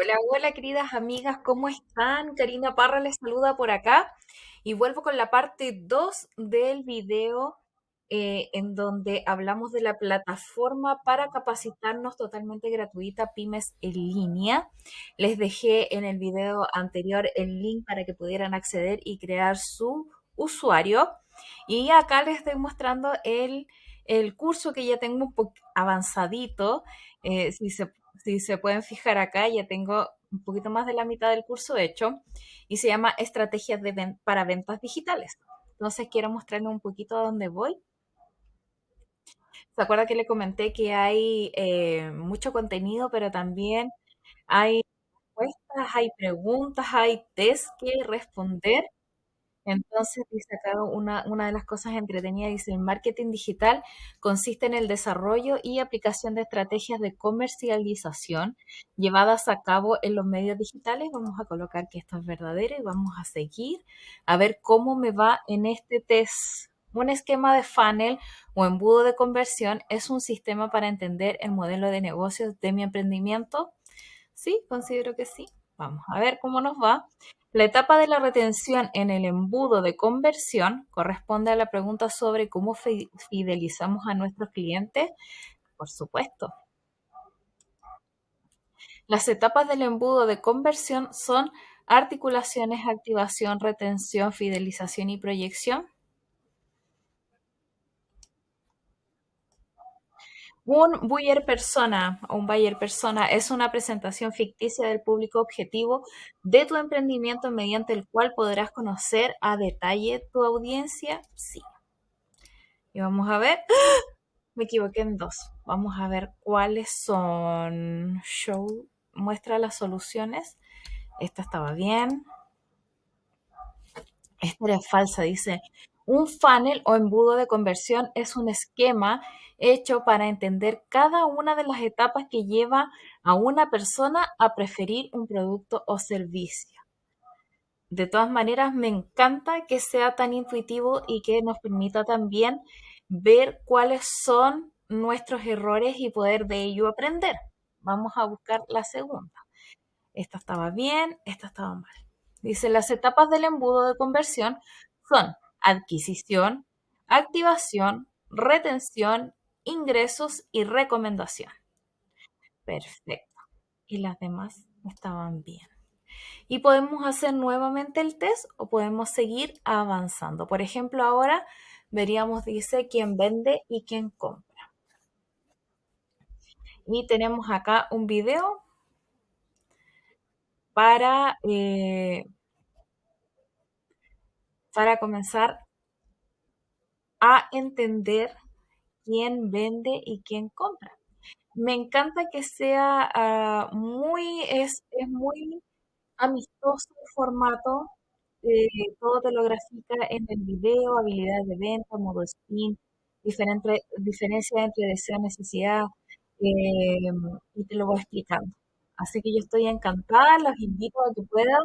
Hola, hola queridas amigas, ¿cómo están? Karina Parra les saluda por acá y vuelvo con la parte 2 del video eh, en donde hablamos de la plataforma para capacitarnos totalmente gratuita Pymes en línea. Les dejé en el video anterior el link para que pudieran acceder y crear su usuario y acá les estoy mostrando el, el curso que ya tengo un poco avanzadito. Eh, si se si se pueden fijar acá, ya tengo un poquito más de la mitad del curso hecho y se llama Estrategias para Ventas Digitales. Entonces quiero mostrarles un poquito a dónde voy. ¿Se acuerda que le comenté que hay eh, mucho contenido, pero también hay respuestas, hay preguntas, hay test que responder? Entonces, dice acá una, una de las cosas entretenidas, dice, el marketing digital consiste en el desarrollo y aplicación de estrategias de comercialización llevadas a cabo en los medios digitales. Vamos a colocar que esto es verdadero y vamos a seguir a ver cómo me va en este test. Un esquema de funnel o embudo de conversión es un sistema para entender el modelo de negocios de mi emprendimiento. Sí, considero que sí. Vamos a ver cómo nos va. La etapa de la retención en el embudo de conversión corresponde a la pregunta sobre cómo fidelizamos a nuestros clientes. Por supuesto. Las etapas del embudo de conversión son articulaciones, activación, retención, fidelización y proyección. Un buyer persona o un buyer persona es una presentación ficticia del público objetivo de tu emprendimiento mediante el cual podrás conocer a detalle tu audiencia. Sí. Y vamos a ver. Me equivoqué en dos. Vamos a ver cuáles son. Show muestra las soluciones. Esta estaba bien. Esta era falsa, dice. Un funnel o embudo de conversión es un esquema hecho para entender cada una de las etapas que lleva a una persona a preferir un producto o servicio. De todas maneras, me encanta que sea tan intuitivo y que nos permita también ver cuáles son nuestros errores y poder de ello aprender. Vamos a buscar la segunda. Esta estaba bien, esta estaba mal. Dice, las etapas del embudo de conversión son adquisición, activación, retención ingresos y recomendación. Perfecto. Y las demás estaban bien. Y podemos hacer nuevamente el test o podemos seguir avanzando. Por ejemplo, ahora veríamos, dice, quién vende y quién compra. Y tenemos acá un video para, eh, para comenzar a entender quién vende y quién compra. Me encanta que sea uh, muy, es, es, muy amistoso el formato, eh, todo te lo grafica en el video, habilidades de venta, modo spin, diferencia entre deseo y necesidad, eh, y te lo voy explicando. Así que yo estoy encantada, los invito a que puedan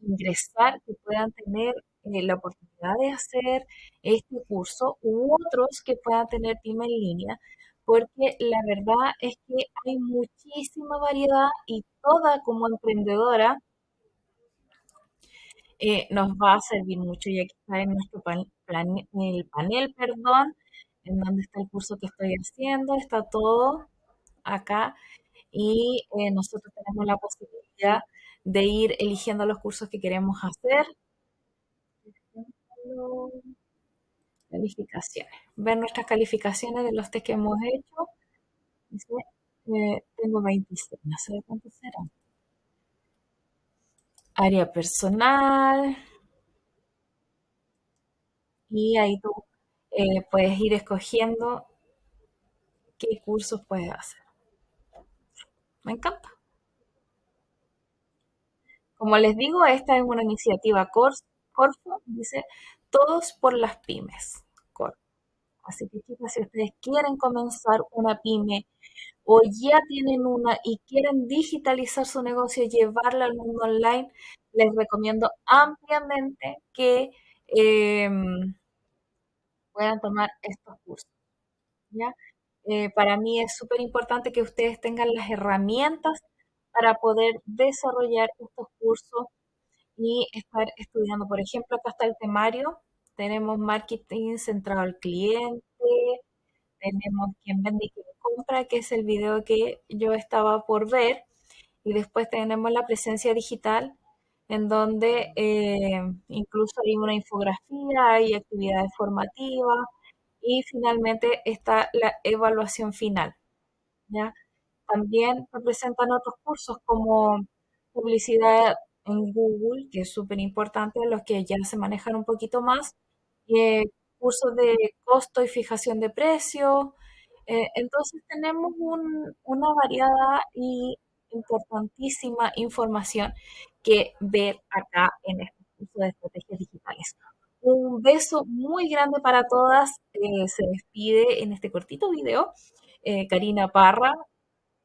ingresar, que puedan tener eh, la oportunidad de hacer este curso u otros que puedan tener pyme en línea, porque la verdad es que hay muchísima variedad y toda como emprendedora eh, nos va a servir mucho. Y aquí está en nuestro pan, plan, el panel, perdón, en donde está el curso que estoy haciendo, está todo acá y eh, nosotros tenemos la posibilidad de ir eligiendo los cursos que queremos hacer calificaciones. Ver nuestras calificaciones de los test que hemos hecho. Eh, tengo 26, no sé cuántos serán. Área personal. Y ahí tú eh, puedes ir escogiendo qué cursos puedes hacer. Me encanta. Como les digo, esta es una iniciativa Corfo, dice todos por las pymes. Así que chicas, si ustedes quieren comenzar una pyme o ya tienen una y quieren digitalizar su negocio, llevarla al mundo online, les recomiendo ampliamente que em, puedan tomar estos cursos. Eh, para mí es súper importante que ustedes tengan las herramientas para poder desarrollar estos cursos y estar estudiando. Por ejemplo, acá está el temario, tenemos marketing centrado al cliente, tenemos quién vende y quién compra, que es el video que yo estaba por ver, y después tenemos la presencia digital, en donde eh, incluso hay una infografía, hay actividades formativas, y finalmente está la evaluación final. ¿ya? También representan otros cursos como publicidad en Google, que es súper importante, los que ya se manejan un poquito más, eh, cursos de costo y fijación de precios. Eh, entonces tenemos un- una variada y importantísima información que ver acá en este curso de estrategias digitales. Un beso muy grande para todas. eh, se despide en este cortito video eh, Karina Parra,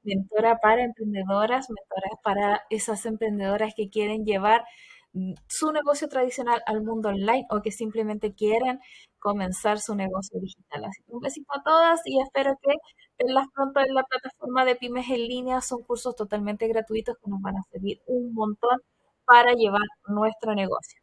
mentora para emprendedoras, mentora para esas emprendedoras que quieren llevar mm, su negocio tradicional al mundo online o que simplemente quieren comenzar su negocio digital. Así que un besito a todas y espero que pronto en la plataforma de Pymes en línea. Son cursos totalmente gratuitos que nos van a servir un montón para llevar nuestro negocio.